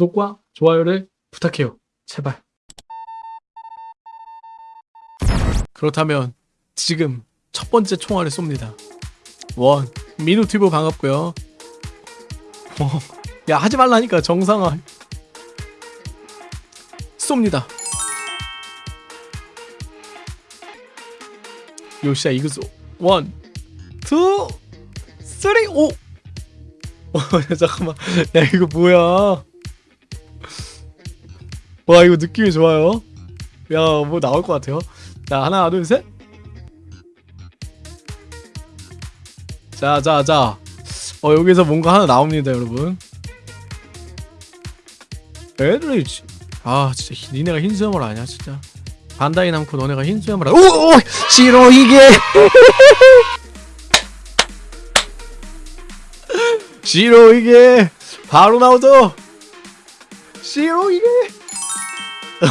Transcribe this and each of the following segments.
구독과 좋아요를 부탁해요. 제발. 그렇다면 지금 첫 번째 총알을 쏩니다. 원 미누티브 반갑고요. 어, 야 하지 말라니까 정상화. 쏩니다. よしゃ いくぞ one, two, three, 오. 잠깐만. 야 이거 뭐야? 와 이거 느낌이 좋아요. 야 뭐 나올 것 같아요. 자 하나 둘 셋. 자자 자. 어 여기서 뭔가 하나 나옵니다 여러분. 에드리치. 아 진짜 히- 니네가 흰 수염을 아냐 진짜. 반다이 남코 너네가 흰 수염을 아. 오, 오 싫어 이게. 싫어 이게. 바로 나오죠. 싫어 이게.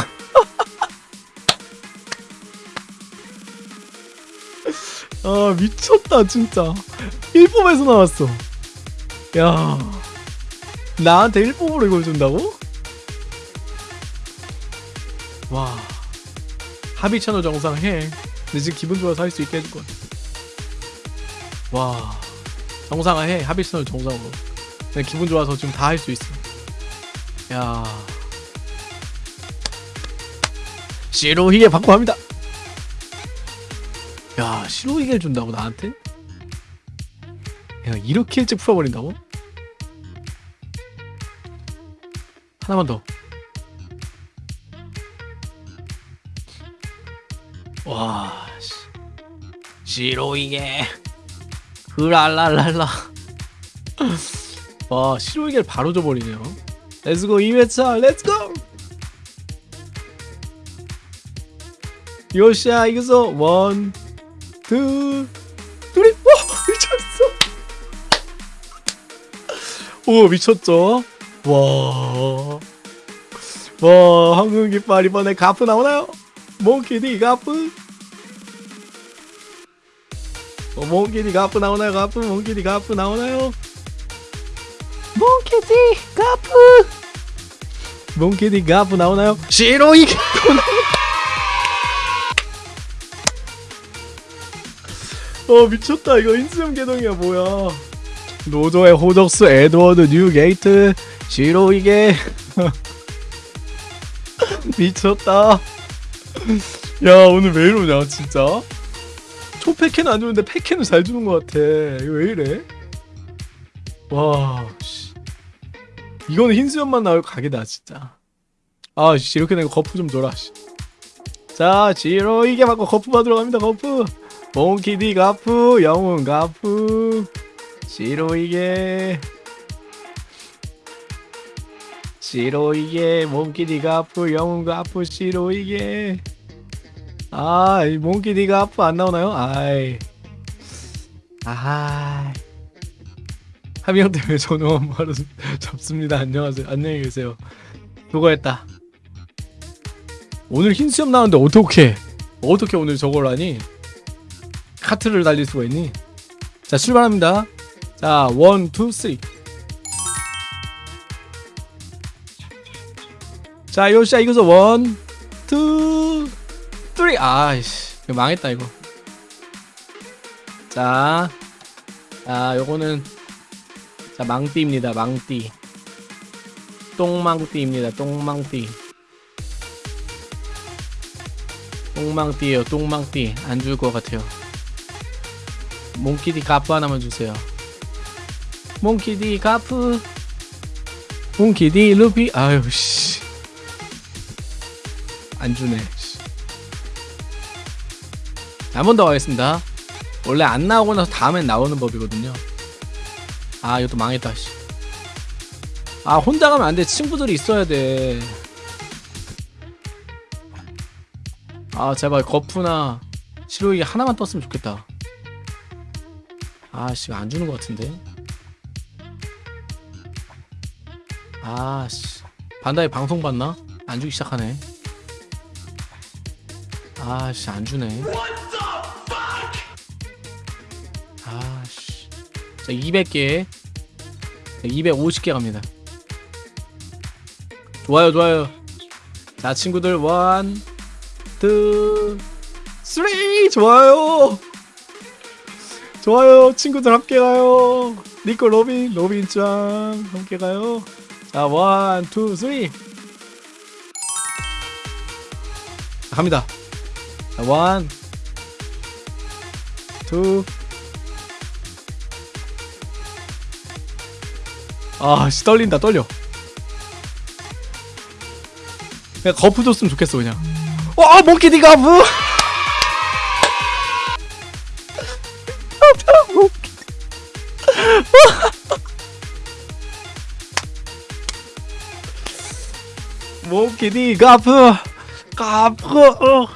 아 미쳤다 진짜. 1뽑에서 나왔어. 야 나한테 1뽑으로 이걸 준다고? 와 합의 채널 정상 해 근데 지금 기분 좋아서 할 수 있게 해줄 거야 와 정상화 해. 합의 채널 정상으로. 기분 좋아서 지금 다 할 수 있어 야 시로히에 받고 합니다 야 시로히게를 준다고 나한테? 야 이렇게 일찍 풀어버린다고? 하나만 더. 와, 씨. 시로이게. 흐랄랄랄라. 와, 시로이게를 바로 줘버리네요. let's go 2회차, let's go! よしゃ, いくぞ, one, two, three, 와, 미쳤어! 오, 미쳤죠? 와. 와, 황금 깃발 이번에 가프 나오나요? 몽키디 가프? 어, 몽키디 가프 나오나요? 가프? 몽키디 가프 나오나요? 몽키디 가프! 몽키디 가프 나오나요? 시로이 어 미쳤다. 이거 인수형 개동이야 뭐야. 로저의 호적수 에드워드 뉴게이트. 시로 이게 미쳤다. 야 오늘 왜 이러냐 진짜? 초패캔은 안 주는데 패캔은 잘 주는 것 같아. 이거 왜 이래? 와 씨. 이거는 흰수염만 나올 각이다 진짜. 아 씨 이렇게 내가 거프 좀 줘라 씨. 자 지로 이게 받고 거프 받으러 갑니다 거프. 몽키디 가프 영웅 가프. 시로이게. 시로이게 몽키디 가프 영웅 가프 시로이게. 아이 몽키디 가프 안 나오나요? 아이. 아이 하미형 때문에 저는 바로 접습니다. 안녕하세요. 안녕히 계세요. 수고했다. 오늘 흰 수염 나왔는데 어떻게 어떻게 오늘 저걸 하니? 카트를 달릴 수가 있니? 자 출발합니다. 자, one, two, three. 자, よしゃ いくぞ one, two, three. 아이씨, 이거 망했다 이거. 자, 자, 요거는 자 망띠입니다. 망띠. 똥망띠입니다. 똥망띠. 똥망띠예요. 똥망띠. 안 줄 것 같아요. 몽키디 가프 하나만 주세요. 몽키디 가프 몽키디 루피 아유 씨 안 주네 한 번 더 가겠습니다 원래 안 나오고 나서 다음엔 나오는 법이거든요 아 이것도 망했다 씨. 아 혼자 가면 안돼. 친구들이 있어야 돼아 제발 거푸나. 시로이 하나만 떴으면 좋겠다. 아씨 안 주는 것 같은데. 아씨. 반다이 방송 봤나? 안 주기 시작하네. 아씨 안 주네 자 200개. 250개 갑니다. 좋아요 좋아요. 자 친구들 one, two, three. 좋아요. 좋아요. 친구들 함께 가요. 니코 로빈 로빈 짱 함께 가요. 자 one, two, three. 갑니다. 자, 원, 투 아씨 떨린다 떨려. 그냥 거프 줬으면 좋겠어 그냥. 와 모키디 가프! 모키디 가프. 가프. 어.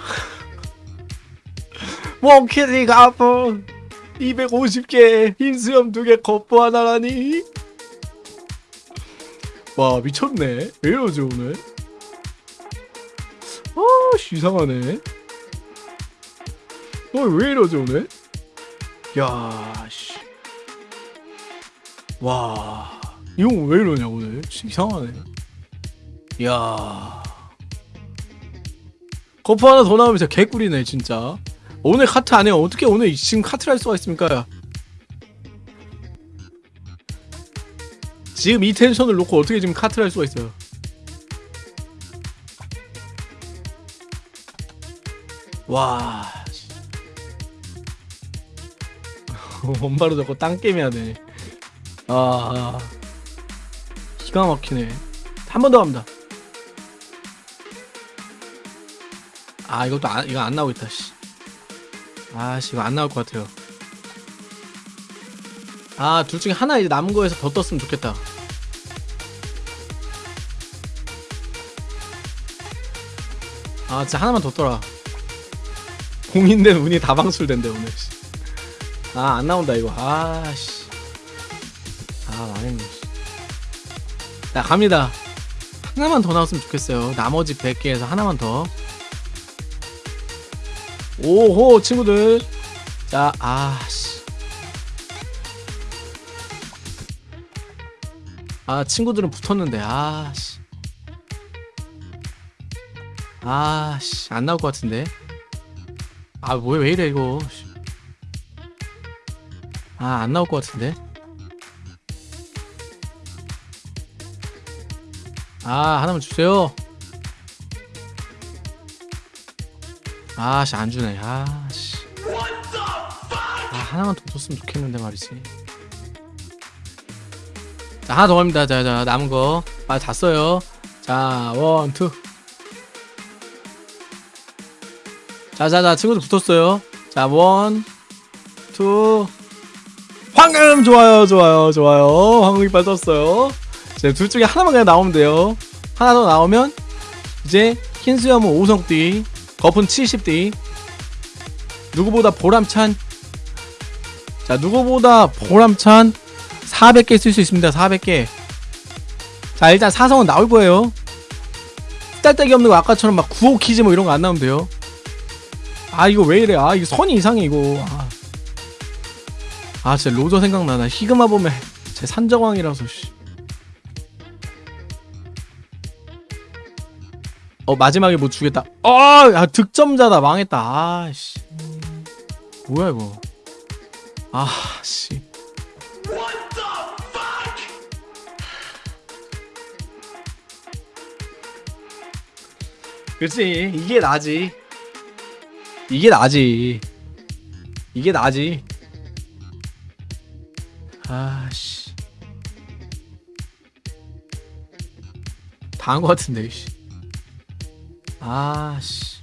모키디 가프. 250개 흰수염 2개 거프 하나라니 와 미쳤네. 왜 이러지 오늘? 아씨 이상하네. 어왜 이러지 오늘? 야씨. 와 이거 왜 이러냐 오늘? 이상하네. 야. 거프 하나 더 나오면 진짜 개꿀이네 진짜. 오늘 카트 안 해요. 어떻게 오늘 지금 카트를 할 수가 있습니까 지금 이 텐션을 놓고 어떻게 지금 카트를 할 수가 있어요 와 씨. 원바로 잡고 땅게임 해야 돼. 아, 아. 기가 막히네. 한 번 더 갑니다. 아, 이것도 안, 이거 안 나오고 있다, 씨. 아, 씨, 이거 안 나올 것 같아요. 아, 둘 중에 하나 이제 남은 거에서 더 떴으면 좋겠다. 아, 진짜 하나만 더 떠라. 공인된 운이 다 방출된대, 오늘, 씨. 아, 안 나온다, 이거. 아, 씨. 아, 망했네, 씨. 자, 갑니다. 하나만 더 나왔으면 좋겠어요. 나머지 100개에서 하나만 더. 오호, 친구들. 자, 아, 씨. 아, 친구들은 붙었는데, 아, 씨. 아, 씨. 안 나올 것 같은데. 아, 뭐야, 왜 이래, 이거. 씨. 아, 안 나올 것 같은데. 아, 하나만 주세요. 아, 씨, 안 주네. 아, 씨. 아, 하나만 더 줬으면 좋겠는데 말이지. 자, 하나 더 갑니다. 자, 자, 남은 거. 아, 다 써요. 자, one, two. 자, 자, 자, 친구들 붙었어요. 자, one, two. 황금! 좋아요, 좋아요, 좋아요. 황금 이빨 떴어요. 자, 둘 중에 하나만 그냥 나오면 돼요. 하나 더 나오면, 이제, 흰수염은 5성띠, 거프 70띠. 누구보다 보람찬, 자, 누구보다 보람찬 400개 쓸 수 있습니다. 400개. 자, 일단 사성은 나올 거예요. 딸데기 없는 거 아까처럼 막 구호 키즈 뭐 이런 거 안 나오면 돼요. 아, 이거 왜 이래. 아, 이거 선이 이상해, 이거. 아, 아 진짜 로저 생각나나. 히그마 보면 제 산정왕이라서, 씨. 어, 마지막에 뭐 주겠다. 어, 아, 득점자다. 망했다. 아, 씨. 뭐야, 이거. 아, 씨. 그치 이게 나지 이게 나지. 이게 나지. 아씨. 다한거 같은데 씨. 아씨.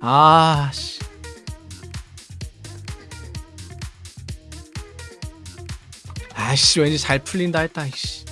아씨. 아씨 왠지 잘 풀린다 했다 이씨